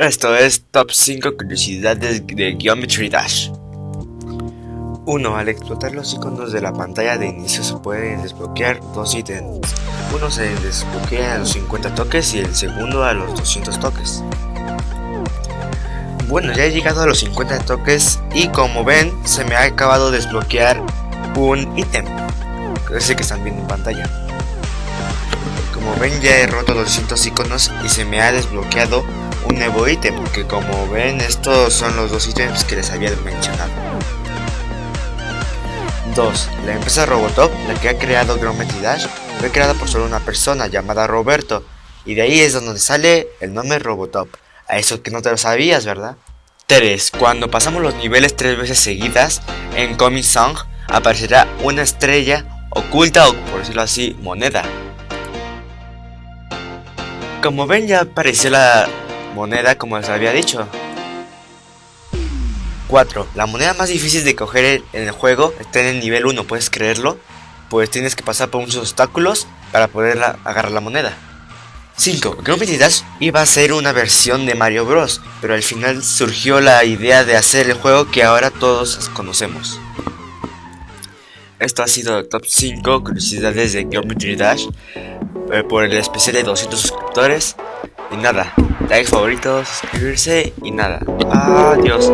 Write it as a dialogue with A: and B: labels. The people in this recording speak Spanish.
A: Esto es Top 5 curiosidades de Geometry Dash. 1. Al explotar los iconos de la pantalla de inicio se pueden desbloquear dos ítems. Uno se desbloquea a los 50 toques y el segundo a los 200 toques. Bueno, ya he llegado a los 50 toques y como ven, se me ha acabado de desbloquear un ítem. Ese que están viendo en pantalla. Como ven, ya he roto los 200 iconos y se me ha desbloqueado un nuevo ítem, que como ven estos son los dos ítems que les había mencionado. 2. La empresa Robotop, la que ha creado Geometry Dash, fue creada por solo una persona llamada Roberto, y de ahí es donde sale el nombre Robotop. A eso que no te lo sabías, ¿verdad? 3. Cuando pasamos los niveles tres veces seguidas, en Comic Song aparecerá una estrella oculta o por decirlo así, moneda. Como ven ya apareció la moneda como les había dicho. 4. La moneda más difícil de coger en el juego está en el nivel 1, ¿puedes creerlo? Pues tienes que pasar por muchos obstáculos para poder agarrar la moneda. 5. Grumpy Dash iba a ser una versión de Mario Bros, pero al final surgió la idea de hacer el juego que ahora todos conocemos. Esto ha sido top 5 curiosidades de Geometry Dash eh, por el especial de 200 suscriptores. Y nada, like favorito, suscribirse y nada. Adiós.